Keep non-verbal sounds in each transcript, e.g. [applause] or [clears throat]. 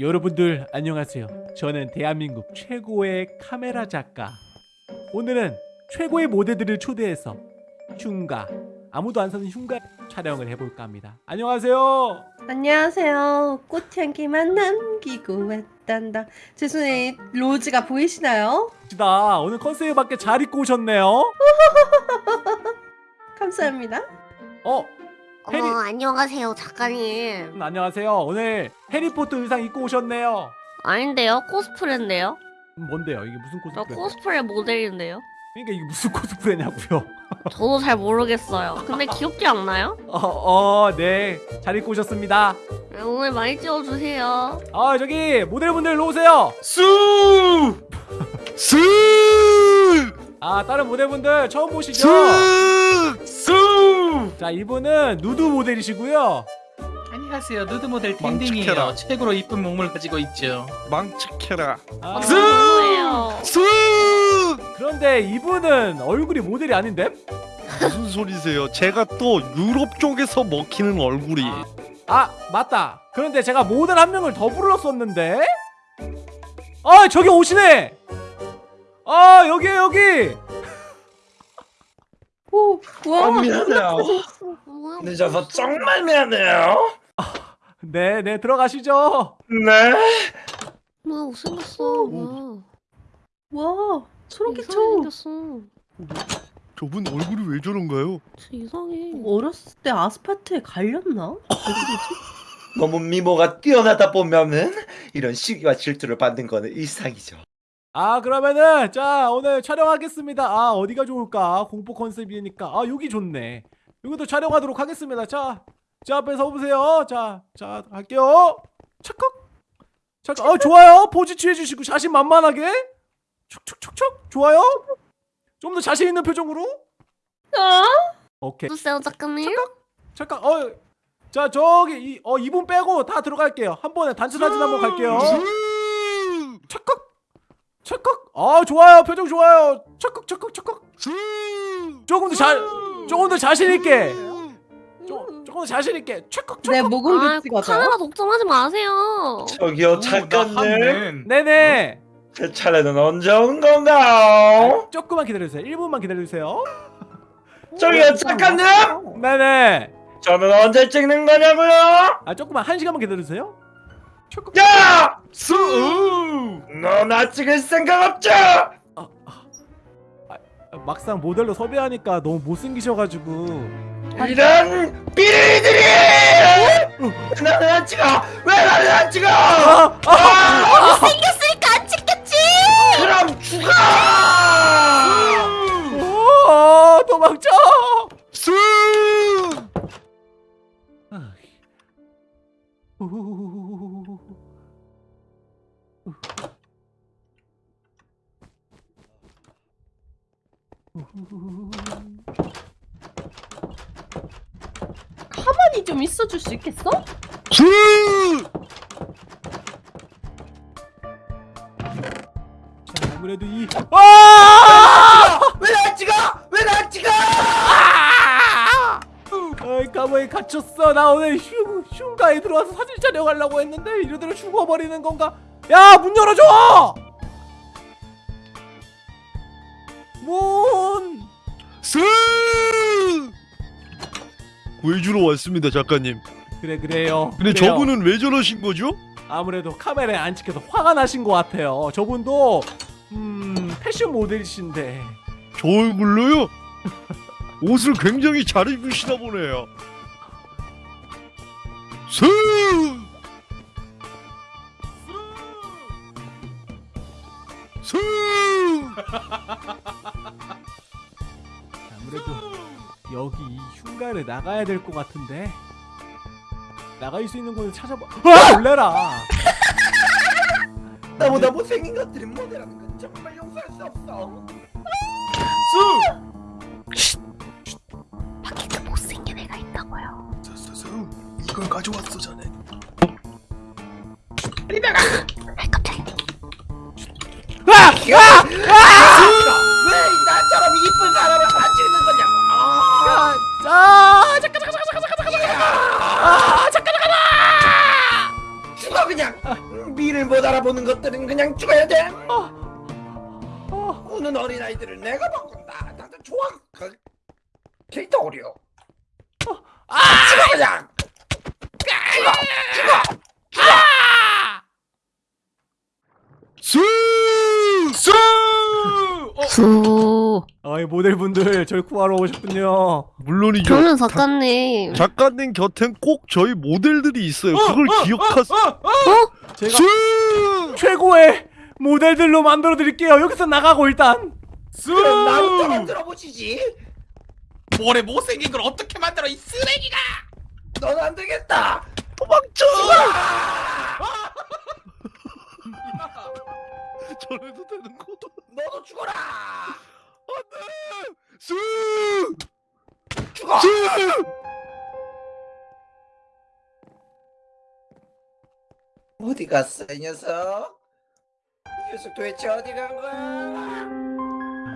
여러분들 안녕하세요. 저는 대한민국 최고의 카메라 작가. 오늘은 최고의 모델들을 초대해서 흉가 아무도 안 사는 흉가 촬영을 해볼까 합니다. 안녕하세요. 안녕하세요. 꽃향기만 남기고 왔단다. 제 손에 로즈가 보이시나요? 나 오늘 컨셉에 맞게 잘 입고 오셨네요. [laughs] 감사합니다. 어, 해리- 어머 안녕하세요 작가님 음, 안녕하세요. 오늘 해리포터 의상 입고 오셨네요. 아닌데요 코스프레인데요 음, 뭔데요? 이게 무슨 저 코스프레? 코스프레 모델인데요 그러니까 이게 무슨 코스프레냐고요? [laughs] 저도 잘 모르겠어요 근데 [laughs] 귀엽지 않나요? 어, 어, 네, 잘 입고 오셨습니다. 네, 오늘 많이 찍어주세요 아, 저기 모델분들 일로 오세요. 수! 수! 아, 다른 모델분들 처음 보시죠? 수! 수! 자, 이분은 누드 모델이시고요. 안녕하세요 누드 모델. 땡땡이에요 최고로 이쁜 몸을 가지고 있죠 망치켜라. 아, 수! 뭐예요 수! 그런데 이분은 얼굴이 모델이 아닌데? 무슨 소리세요? 제가 또 유럽 쪽에서 먹히는 얼굴이 아, 맞다. 그런데 제가 모델 한 명을 더 불렀었는데? 아, 저기 오시네. 아, 여기에 여기. 오, 와. 어, 미안해요. 늦어서 정말 미안해요. 네, 네, 들어가시죠. 네. 뭐야 못생겼어 뭐야 와, 소름 이상하게 끼쳐. 생겼어 저분 얼굴이 왜 저런가요? 진짜 이상해 어렸을 때 아스팔트에 갈렸나? [laughs] 너무 미모가 뛰어나다 보면은 이런 시기와 질투를 받는 거는 일상이죠. 아, 그러면은 자, 오늘 촬영하겠습니다. 아, 어디가 좋을까? 공포 컨셉이니까. 아, 여기 좋네. 여기도 촬영하도록 하겠습니다. 자, 제 앞에 서 보세요. 자, 자, 갈게요. 착각. 잠깐. 아, 좋아요. 포즈 취해 주시고 자신 만만하게. 촉촉촉촉. 좋아요. 좀 더 자신 있는 표정으로. 아, 오케이. 누구세요 작가님? 잠깐. 어. 자, 저기 이 어, 이분 빼고 다 들어갈게요. 한 번에 단체 사진 한 번 갈게요. 수! 착각. 착각. 아, 좋아요. 표정 좋아요. 착각 착각 착각. 수! 조금 더 잘, 조금 더 자신 있게. 조, 조금 더 자신 있게. 착각 내 착각. 목은 아 비치가 카메라 독점하지 마세요 저기요 나는 네네. 제 차례는 언제 온 건가요? 아, 조금만 기다려주세요. 1분만 기다려주세요. 저기요 작가님, 네네. 저는 언제 찍는 거냐고요? 아 조금만 한 시간만 기다려주세요. 착각. 야, 수! 너나 찍을 생각 없죠? 아, 막상 모델로 섭외하니까 너무 못생기셔가지고. 이런 삐리들이! 나는 안 찍어! 왜 나는 안 찍어! 아, 아, 생겼으니까 안 찍겠지 그럼 죽어! 오, 도망쳐. 수! 줄 수 있겠어? 수! 자, 아무래도 이. 아! 왜나 찍어! 왜나 찍어! 어이 감옥에 갇혔어 나 오늘 흉, 흉가에 들어와서 사진 촬영하려고 했는데 이러대로 죽어버리는 건가 야 문 열어줘 구해주러 왔습니다, 작가님. 그래 그래요 근데 그래요. 저분은 왜 저러신 거죠? 아무래도 카메라에 안 찍혀서 화가 나신 것 같아요 저분도 음 패션 모델이신데 저 얼굴로요? 옷을 굉장히 잘 입으시나 보네요. 수! 수! 아무래도 여기 이 흉가를 나가야 될 것 같은데. 나갈 수 있는 곳을 찾아봐. 아! 놀래라. [laughs] 나보다 못생긴 것들이 모델하는 건 정말 용서할 수 없어. 밖에 그 못생긴 애가 있다고요? 수수수. 이걸 가져왔어 자네 아 깜짝이야. 아! 아! 미를 못 알아보는 것들은 그냥 죽어야 돼. 어, 우는 어린아이들을 내가 바꾼다. 나도 좋아. 그 캐릭터 어려. 아! 죽어 그냥. 수! 수! 어, 수. 아이 모델분들 저를 구하러 오셨군요. 물론이죠. 그러면 작가님. 작 가님 곁엔 꼭 저희 모델들이 있어요. 그걸 기억하세요. 제가 수! 최고의 모델들로 만들어 드릴게요. 여기서 나가고 일단. 그럼 나부터 만들어 보시지. 모래 못생긴 걸 어떻게 만들어 이 쓰레기가 넌 안 되겠다. 도망쳐! [laughs] 저래도 되는 거. 너도 죽어라. [laughs] 수! 죽어. 수! 어디 갔어 이 녀석? 이 녀석 도대체 어디 간 거야?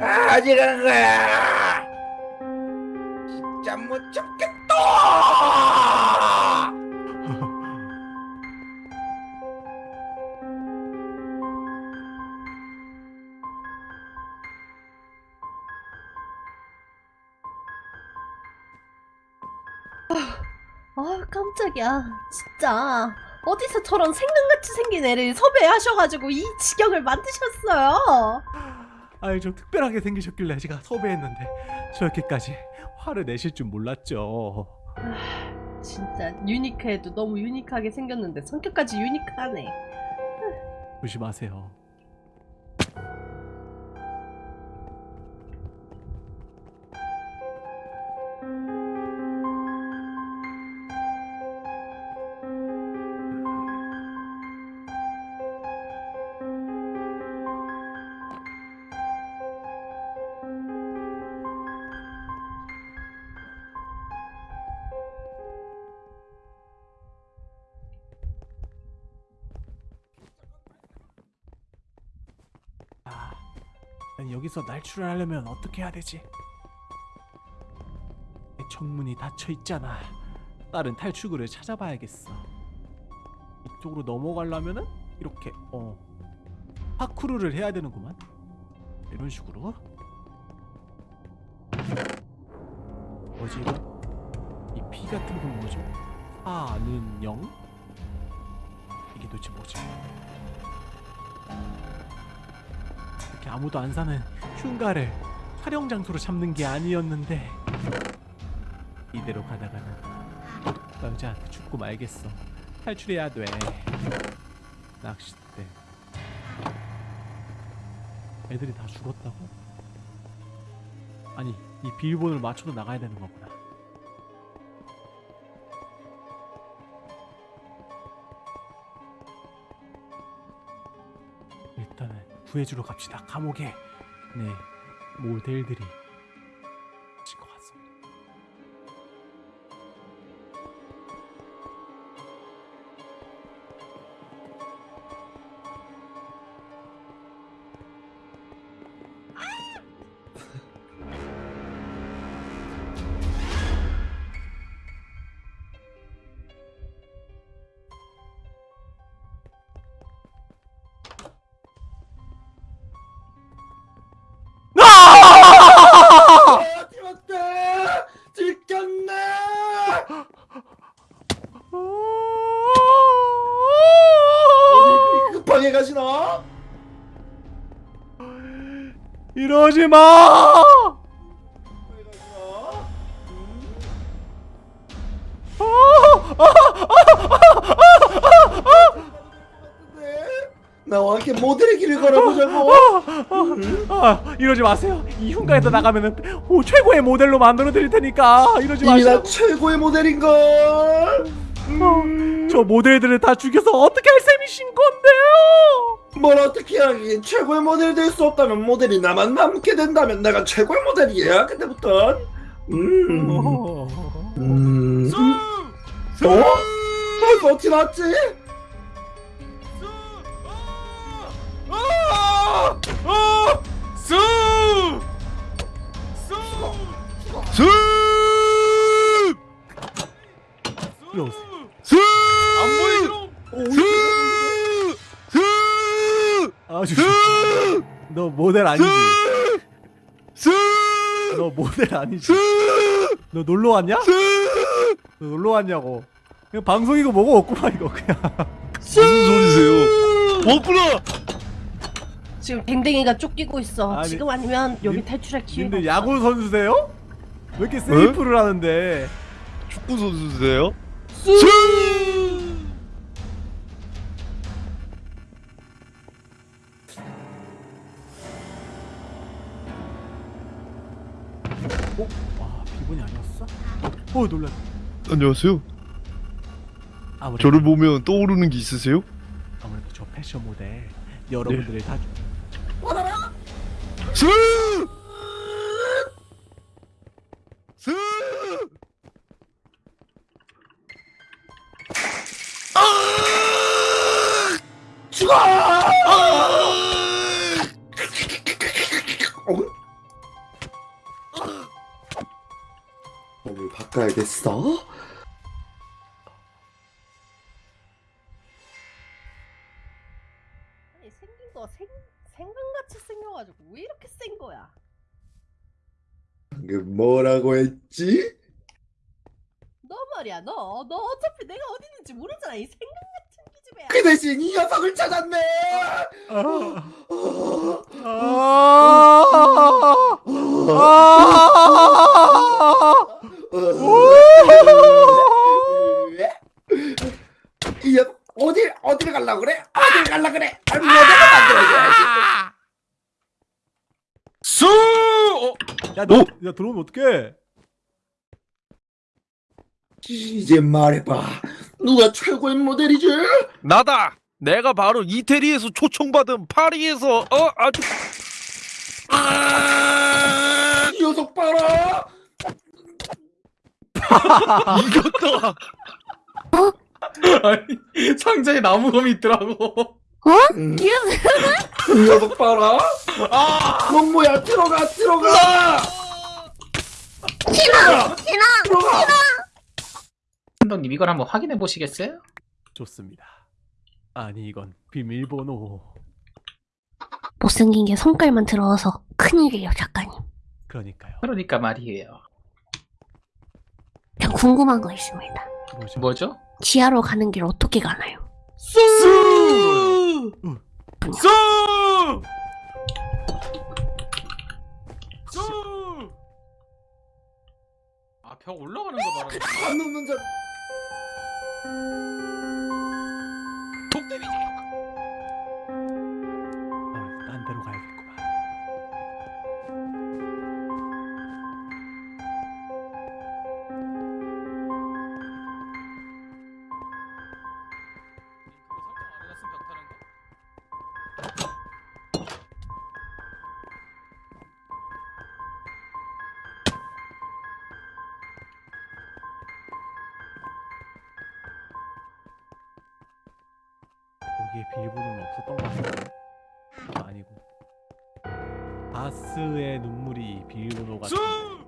아, 어디 간 거야? 진짜 못 참겠다! 아 깜짝이야 진짜 어디서 저런 생강같이 생긴 애를 섭외하셔가지고 이 지경을 만드셨어요 아이 좀 특별하게 생기셨길래 제가 섭외했는데 저렇게까지 화를 내실 줄 몰랐죠. 진짜 유니크해도 너무 유니크하게 생겼는데 성격까지 유니크하네 조심하세요. 여기서 날출을 하려면 어떻게 해야 되지? 내 청문이 닫혀 있잖아. 다른 탈출구를 찾아봐야겠어. 이쪽으로 넘어가려면은 이렇게 어 파쿠르를 해야 되는구만. 이런 식으로. 뭐지 이거? 이 피 같은 건 뭐죠? 아는 영? 이게 도대체 뭐지? 아무도 안 사는 흉가를 촬영 장소로 잡는 게 아니었는데 이대로 가다가는 남자한테 죽고 말겠어. 탈출해야 돼. 낚싯대. 애들이 다 죽었다고? 아니 이 비밀번호를 맞춰도 나가야 되는 거구나 구해주러 갑시다. 감옥에 네 모델들이 이러지 마세요. 이 흉가에서 나가면은 오, 최고의 모델로 만들어 드릴 테니까 이러지 마세요. 나 최고의 모델인 걸. 어, 저 모델들을 다 죽여서 어떻게 할 셈이신 건데요? 뭘 어떻게 하긴 최고의 모델이 될 수 없다면 모델이 나만 남게 된다면 내가 최고의 모델이야 그때부터. 음. 어. 음. 수! 어? 저 어떻게 났지? 수! 수! 이러 세요. 수! 안 보이죠? 오, 수! 아주 너 모델 아니지? 너 모델 아니지? 너 놀러 왔냐? 너 놀러 왔냐고? 그냥 방송이고 뭐고 없구만 이거 그냥. 무슨 소리세요? 없구나. 지금 댕댕이가 쫓기고 있어. 아니, 지금 아니면 여기 님- 탈출할 기회가 근데. 야구 선수세요? 왜 이렇게 세이프를 하는데? 축구 선수세요? 어? 와 비번이 아니었어? 어 놀라. 안녕하세요. 아무래도 저를 보면 떠오르는 게 있으세요? 아무래도 저 패션 모델 여러분들을 다 스! 스! 죽어! 어? 몸을 바꿔야겠어. 뭐라고 했지? 너 말이야 너. 너 어차피 내가 어디 있는지 모르잖아. 이 생강 같은 기집애야. 그 대신 이 녀석을 찾았네. 아. 어, 이 녀석 어딜 어딜 갈라 그래? 어딜 갈라 그래? 모델을 만들어줘야지. 수! 어? 야, 너, 야 들어오면 어떡해? 이제 말해봐. 누가 최고의 모델이지? 나다. 내가 바로 이태리에서 초청받은 파리에서 어 아주 이 녀석 봐라. [laughs] 이겼다. [laughs] 아니 상자에 나무검이 있더라고. 음. 이 녀석 봐라. 아! 넌 뭐야? 들어가, 들어가. 들어가, 들어가. 감독님 이걸 한번 확인해 보시겠어요? 좋습니다. 아니 이건 비밀번호. 못생긴 게 성깔만 들어와서 큰일이에요, 작가님. 그러니까요. 그러니까 말이에요. 저 궁금한 거 있습니다. 뭐죠? 뭐죠? 지하로 가는 길 어떻게 가나요? 수! 수! 수! 아, 벽 올라가는 거 거. 안 넘는 자. 여기에 비밀번호는 없었던 것 같은데. 아, 아니고. 바스의 눈물이 비밀번호 같은. 수!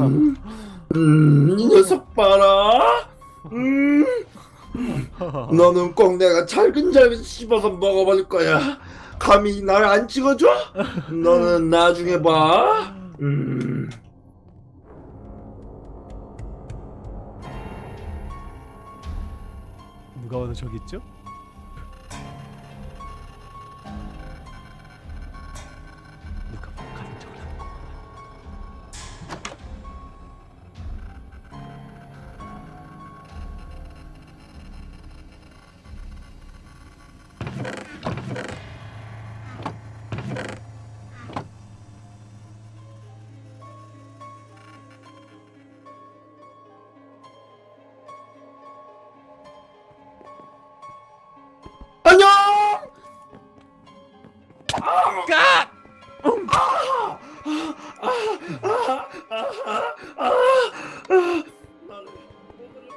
음, 이 녀석 봐라. 음, 너는 꼭 내가 잘근잘근 씹어서 먹어버릴 거야. 감히 날 안 찍어줘? 너는 나중에 봐. 음. 누가 와서 저기 있죠?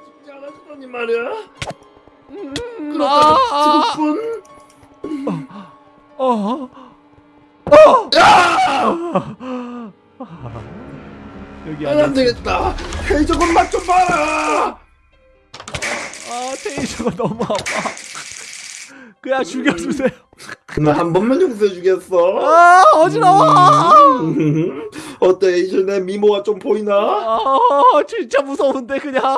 죽지 않아주더니 말이야. 음, 그러다 아, 죽을 뿐. 어. 여기 안. 되겠다. 헤이저건 맛좀 봐라. 아 테이저가 너무 아파. 그냥 죽여주세요. 나한 번만 용서해 주겠어. 아 어지러워. 음, [laughs] 어때 헤이저 내 미모가 좀 보이나? 아 진짜 무서운데 그냥.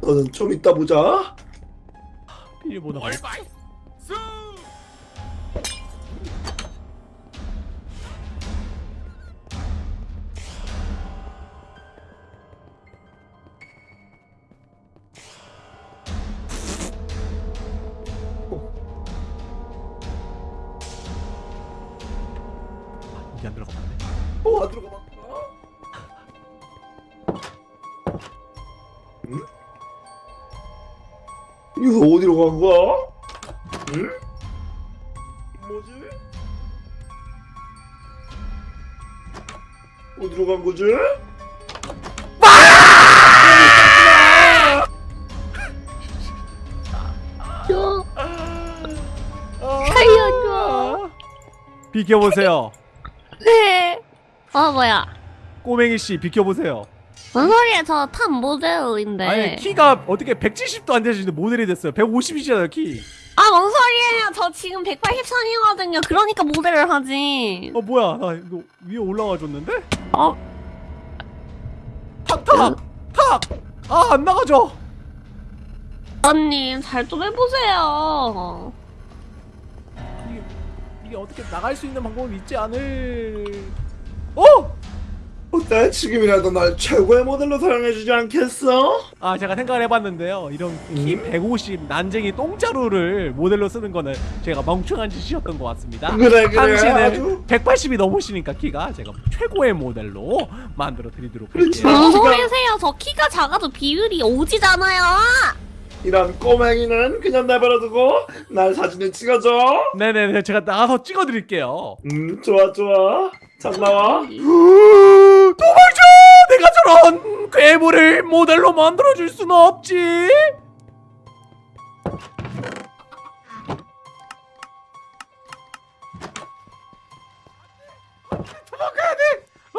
너는 좀 이따 보자. 비밀번호. 얼마이? 이거 어디로 간 거야? 응? 뭐지? 어디로 간 거지? 저 아, 살려줘. 비켜보세요. 네. 어 뭐야? 꼬맹이 씨 비켜보세요. 뭔 소리야? 저 탑 모델인데. 아니 키가 어떻게 170도 안 되시는데 모델이 됐어요. 150이잖아요 키. 아, 뭔 소리예요? 저 지금 183이거든요. 그러니까 모델을 하지. 어 뭐야 나 이거 위에 올라와 줬는데? 어? 탁 탁! 탁! 아 안 나가죠. 언님, 잘 좀 해보세요. 이게, 이게 어떻게 나갈 수 있는 방법이 있지 않을? 어? 어때? 지금이라도 날 최고의 모델로 사용해주지 않겠어? 아 제가 생각을 해봤는데요. 이런 키 음? 150 난쟁이 똥자루를 모델로 쓰는 거는 제가 멍청한 짓이었던 것 같습니다. 그래 그래 당신은 아주 180이 넘으시니까 키가 제가 최고의 모델로 만들어 드리도록. 할게요. 뭔 소리세요? 저 키가 작아도 비율이 오지잖아요. 이런 꼬맹이는 그냥 내버려두고 날 사진을 찍어줘 네네네 제가 나가서 찍어드릴게요. 음 좋아 좋아 잘 나와 [laughs] 도망쳐! 내가 저런 괴물을 모델로 만들어줄 수는 없지. 도망가야 돼! 어!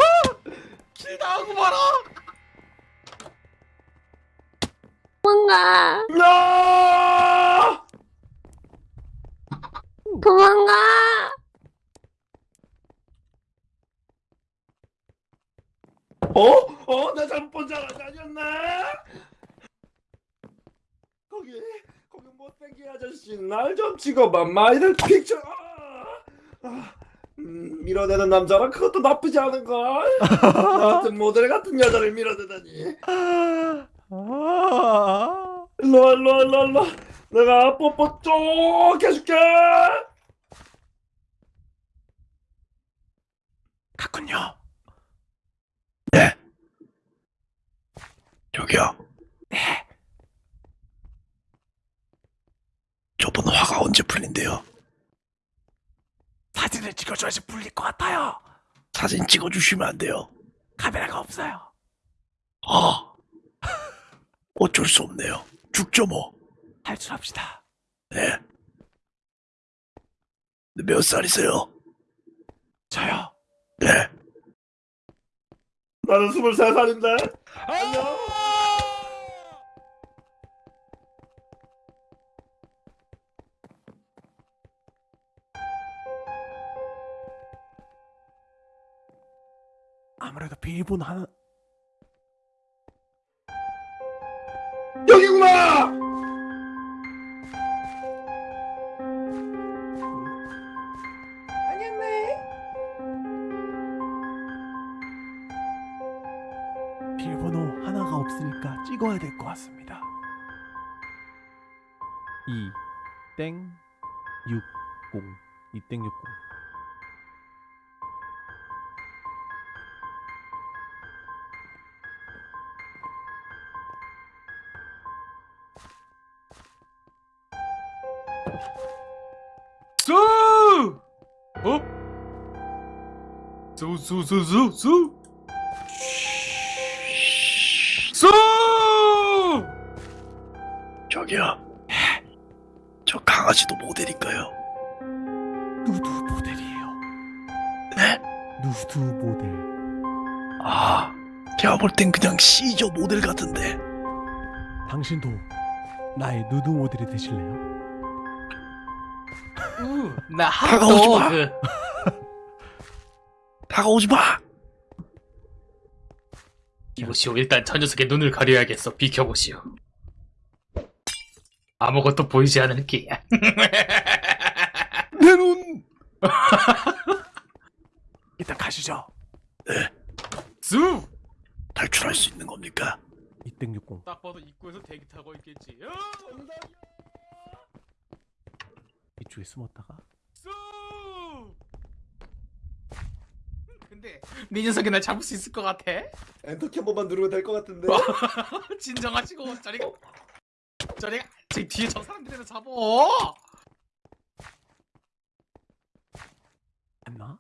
길 나오고 말아! 도망가. 야! 도망가. 어? 어? 나 잘못 본줄 알았지 아니었나? 거기 거기 못생긴 아저씨 날 좀 찍어봐 마이들 픽처 아, 아, 음, 밀어내는 남자라 그것도 나쁘지 않은걸 같은 모델 같은 여자를 밀어내다니 아, 일로와 일로와 일로와 일로와 내가 뽀뽀 쪽 해줄게 갔군요. 저기요. 네. 저분 화가 언제 풀린대요? 사진을 찍어줘야지 풀릴 것 같아요. 사진 찍어주시면 안 돼요. 카메라가 없어요. 아, 어쩔 수 없네요. 죽죠 뭐. 탈출합시다. 네. 몇 살이세요? 저요. 네. 나는 23살인데 안녕 아무래도 비밀번호 하나. 여기구나! 비밀번호 하나가 없으니까 찍어야 될 것 같습니다. 2땡 60 2땡 60 수, 수, 수, 수, 수! 수! 저기요. 저 강아지도 모델일까요? 누드 모델이에요. 네? 누드 모델. 아, 제가 볼 땐 그냥 시저 모델 같은데. 당신도 나의 누드 모델이 되실래요? 우, 나 마. 핫도그. 다가오지 마. 이보시오, 일단 저 녀석의 눈을 가려야겠어. 비켜보시오. 아무것도 보이지 않을게. [laughs] 내 눈. [laughs] 일단 가시죠. 수! 탈출할 수 있는 겁니까? 2660. 딱 봐도 입구에서 대기 타고 있겠지. 어? 이쪽에 숨었다가 수! 근데 네 녀석이 날 잡을 수 있을 것 같아? 엔터키 한 번만 누르면 될 것 같은데. [laughs] 진정하시고 저리가 저리가 제 뒤에 저 사람들이나 잡어. 안나?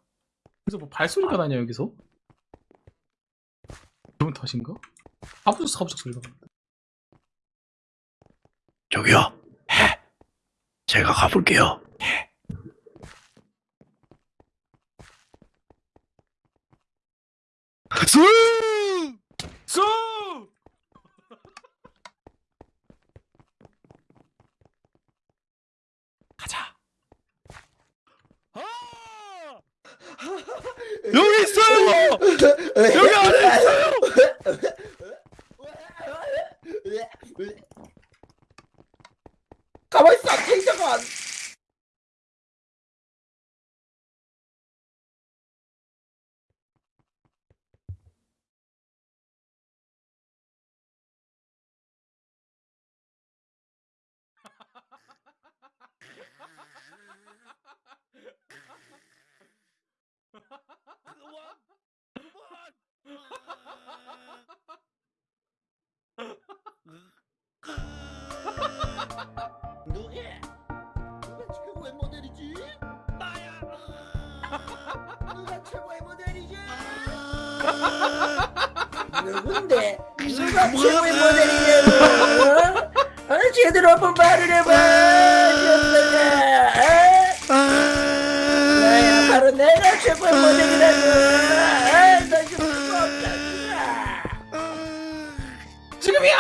그래서 뭐 발소리가 나냐 여기서? 기분 탓인가? 아무도 갑자기 소리가 나. 저기요. 제가 가볼게요. 수! 수! 가자. [laughs] 여기 있어요. 여기 안에 있어요. 가만 있어, 테이저 누가 최고의 모델이지? 누군데? 누가 최고의 모델이냐고? 어? 제대로 한번 말을 해봐. 녀석아. 나야 바로 내가 최고의 모델이라고. 아, 나 지금 수가 없다. 지금이야!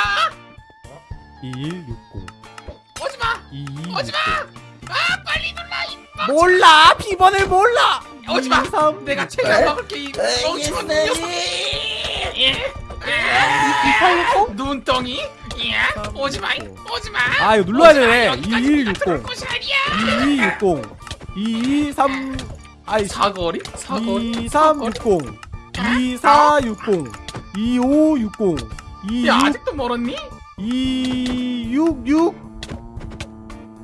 2160. 오지 마! 2260. 오지 마! 몰라. 비번을 몰라. 오지 마! 23. 내가 최대한 막을게 이 멍청한 녀석! 이팔육공? 눈덩이? 야, 오지 마! 오지 마! 아 이거 눌러야 되네. 여기까지 2160. 들어올 곳이 아니야! 2260. 223 아이 사거리? 사거리? 2360. 2460. 2560. 2야 아직도 멀었니? 266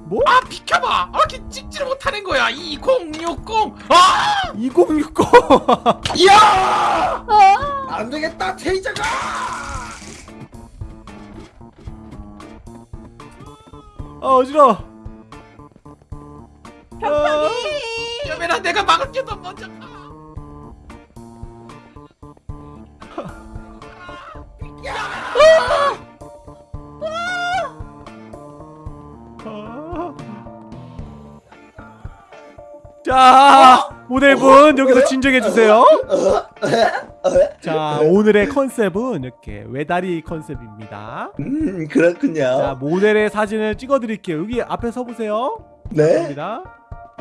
뭐? 아 비켜봐! 아 이렇게 찍지를 못하는 거야 2060! 아! 2060. 야! 아, 안 되겠다, 테이저가! 아 어지러. 아, 여매라 내가 막을게 너 먼저 가! 아. 자 모델분 여기서 진정해 주세요. 자 오늘의 컨셉은 이렇게 외다리 컨셉입니다. 음, 그렇군요. 자 모델의 사진을 찍어드릴게요. 여기 앞에 서보세요. 네. 감사합니다.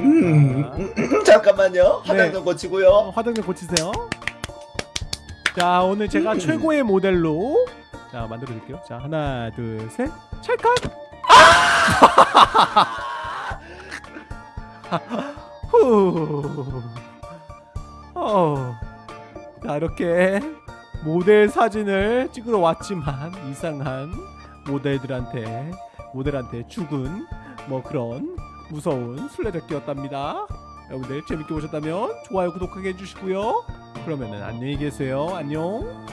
음, 음, [clears throat] 잠깐만요. 화장 네. 좀 어, 고치고요. 화장 좀 고치세요. 자 오늘 제가 음. 최고의 모델로 자 만들어 드릴게요. 자 하나 둘 셋. 찰칵. [laughs] 후. 어. 자 이렇게 모델 사진을 찍으러 왔지만 이상한 모델들한테 모델한테 죽은 뭐 그런 무서운 술래잡기였답니다. 여러분들 재밌게 보셨다면 좋아요 구독하게 해주시고요. 그러면은 안녕히 계세요. 안녕.